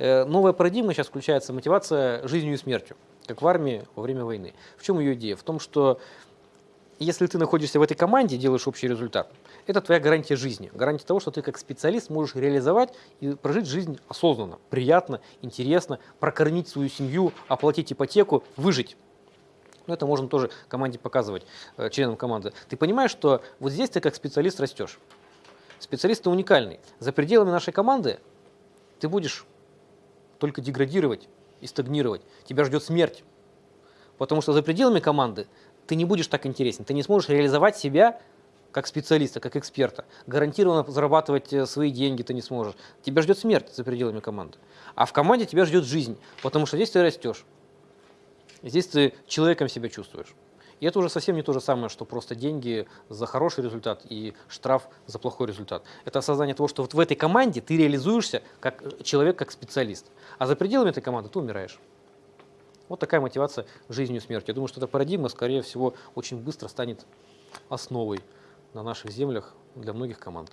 Э, Новая парадигма сейчас включается мотивация жизнью и смертью, как в армии во время войны. В чем ее идея? В том, что если ты находишься в этой команде, делаешь общий результат, это твоя гарантия жизни, гарантия того, что ты как специалист можешь реализовать и прожить жизнь осознанно, приятно, интересно, прокормить свою семью, оплатить ипотеку, выжить. Но это можно тоже команде показывать, э, членам команды. Ты понимаешь, что вот здесь ты как специалист растешь. Специалист ты уникальный. За пределами нашей команды ты будешь только деградировать и стагнировать. Тебя ждет смерть. Потому что за пределами команды ты не будешь так интересен, ты не сможешь реализовать себя как специалиста, как эксперта. Гарантированно зарабатывать э, свои деньги ты не сможешь. Тебя ждет смерть за пределами команды. А в команде тебя ждет жизнь, потому что здесь ты растешь. Здесь ты человеком себя чувствуешь. И это уже совсем не то же самое, что просто деньги за хороший результат и штраф за плохой результат. Это осознание того, что вот в этой команде ты реализуешься как э, человек, как специалист. А за пределами этой команды ты умираешь. Вот такая мотивация жизнью и смертью. Я думаю, что эта парадигма, скорее всего, очень быстро станет основой на наших землях для многих команд.